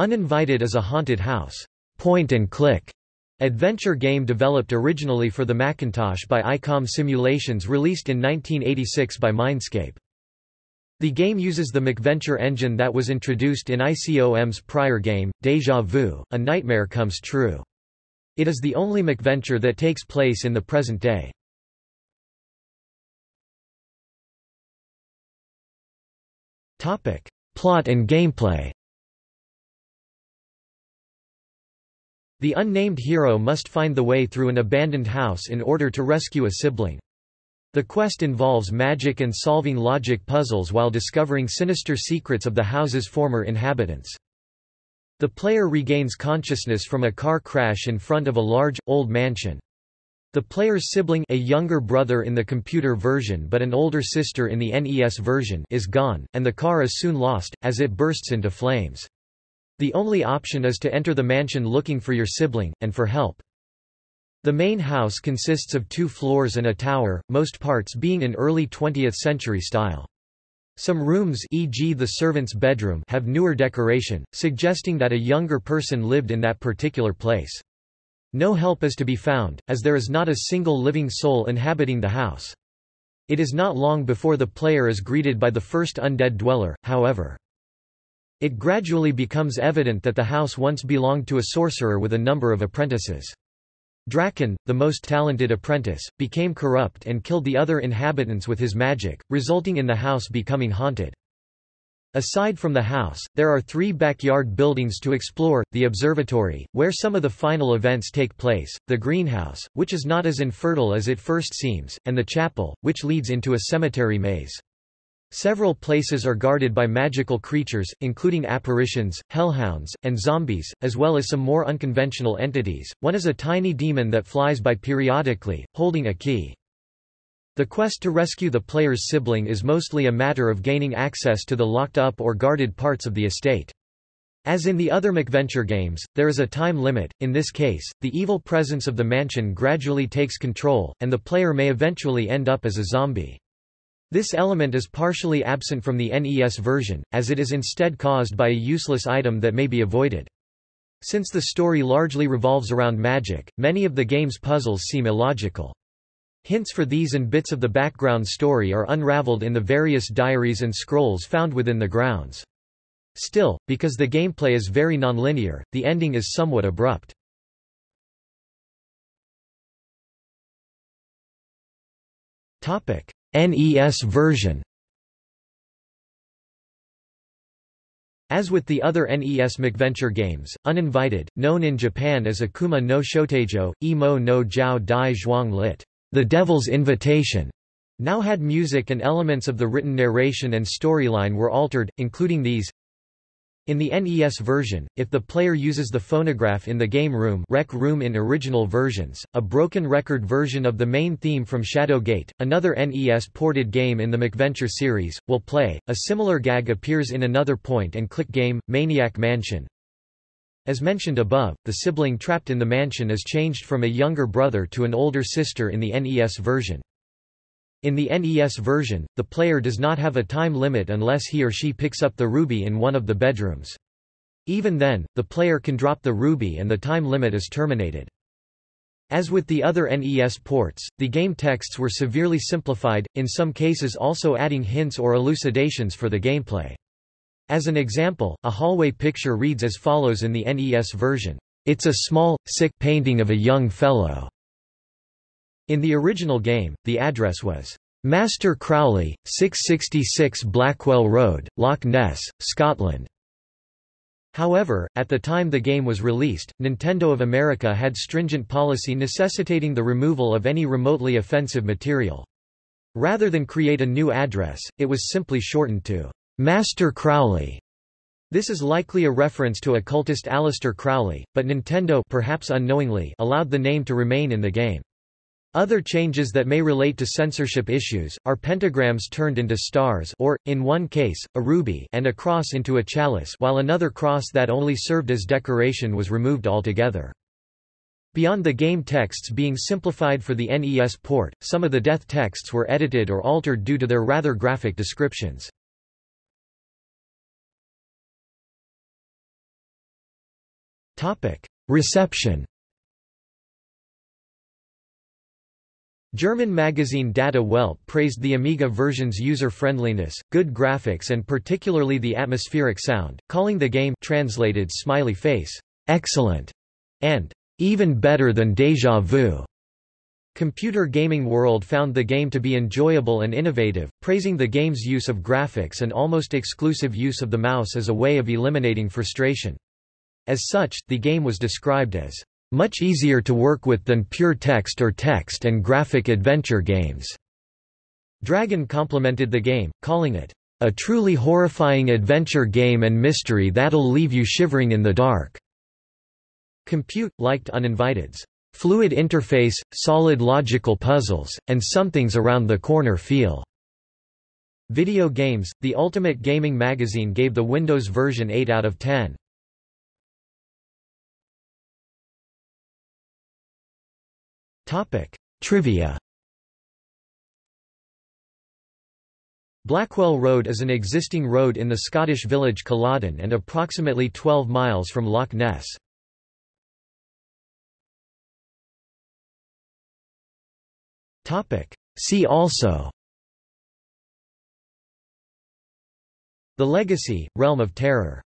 Uninvited is a haunted house, point-and-click adventure game developed originally for the Macintosh by ICOM Simulations released in 1986 by Mindscape. The game uses the MacVenture engine that was introduced in ICOM's prior game, Deja Vu, A Nightmare Comes True. It is the only MacVenture that takes place in the present day. Plot and gameplay The unnamed hero must find the way through an abandoned house in order to rescue a sibling. The quest involves magic and solving logic puzzles while discovering sinister secrets of the house's former inhabitants. The player regains consciousness from a car crash in front of a large, old mansion. The player's sibling a younger brother in the computer version but an older sister in the NES version is gone, and the car is soon lost, as it bursts into flames. The only option is to enter the mansion looking for your sibling, and for help. The main house consists of two floors and a tower, most parts being in early 20th century style. Some rooms e.g. the servant's bedroom have newer decoration, suggesting that a younger person lived in that particular place. No help is to be found, as there is not a single living soul inhabiting the house. It is not long before the player is greeted by the first undead dweller, however. It gradually becomes evident that the house once belonged to a sorcerer with a number of apprentices. Draken, the most talented apprentice, became corrupt and killed the other inhabitants with his magic, resulting in the house becoming haunted. Aside from the house, there are three backyard buildings to explore, the observatory, where some of the final events take place, the greenhouse, which is not as infertile as it first seems, and the chapel, which leads into a cemetery maze. Several places are guarded by magical creatures, including apparitions, hellhounds, and zombies, as well as some more unconventional entities. One is a tiny demon that flies by periodically, holding a key. The quest to rescue the player's sibling is mostly a matter of gaining access to the locked-up or guarded parts of the estate. As in the other MacVenture games, there is a time limit, in this case, the evil presence of the mansion gradually takes control, and the player may eventually end up as a zombie. This element is partially absent from the NES version, as it is instead caused by a useless item that may be avoided. Since the story largely revolves around magic, many of the game's puzzles seem illogical. Hints for these and bits of the background story are unraveled in the various diaries and scrolls found within the grounds. Still, because the gameplay is very nonlinear, the ending is somewhat abrupt. Topic: NES version As with the other NES MacVenture games, Uninvited, known in Japan as Akuma no Shotaijo, Imo no Jiao Dai Zhuang lit. The Devil's Invitation, now had music and elements of the written narration and storyline were altered, including these in the NES version, if the player uses the phonograph in the game room, rec room in original versions, a broken record version of the main theme from Shadowgate, another NES-ported game in the MacVenture series, will play. A similar gag appears in another point-and-click game, Maniac Mansion. As mentioned above, the sibling trapped in the mansion is changed from a younger brother to an older sister in the NES version. In the NES version, the player does not have a time limit unless he or she picks up the ruby in one of the bedrooms. Even then, the player can drop the ruby and the time limit is terminated. As with the other NES ports, the game texts were severely simplified, in some cases also adding hints or elucidations for the gameplay. As an example, a hallway picture reads as follows in the NES version, It's a small, sick painting of a young fellow. In the original game, the address was Master Crowley, 666 Blackwell Road, Loch Ness, Scotland. However, at the time the game was released, Nintendo of America had stringent policy necessitating the removal of any remotely offensive material. Rather than create a new address, it was simply shortened to Master Crowley. This is likely a reference to occultist Aleister Crowley, but Nintendo perhaps unknowingly allowed the name to remain in the game. Other changes that may relate to censorship issues, are pentagrams turned into stars or, in one case, a ruby and a cross into a chalice while another cross that only served as decoration was removed altogether. Beyond the game texts being simplified for the NES port, some of the death texts were edited or altered due to their rather graphic descriptions. Reception German magazine Data Welt praised the Amiga version's user-friendliness, good graphics and particularly the atmospheric sound, calling the game translated smiley face, excellent, and even better than Deja Vu. Computer Gaming World found the game to be enjoyable and innovative, praising the game's use of graphics and almost exclusive use of the mouse as a way of eliminating frustration. As such, the game was described as much easier to work with than pure text or text and graphic adventure games. Dragon complimented the game, calling it a truly horrifying adventure game and mystery that'll leave you shivering in the dark. Compute liked Uninvited's fluid interface, solid logical puzzles, and something's around the corner feel. Video Games, the ultimate gaming magazine gave the Windows version 8 out of 10. Topic: Trivia. Blackwell Road is an existing road in the Scottish village Culloden and approximately 12 miles from Loch Ness. Topic: See also The Legacy, Realm of Terror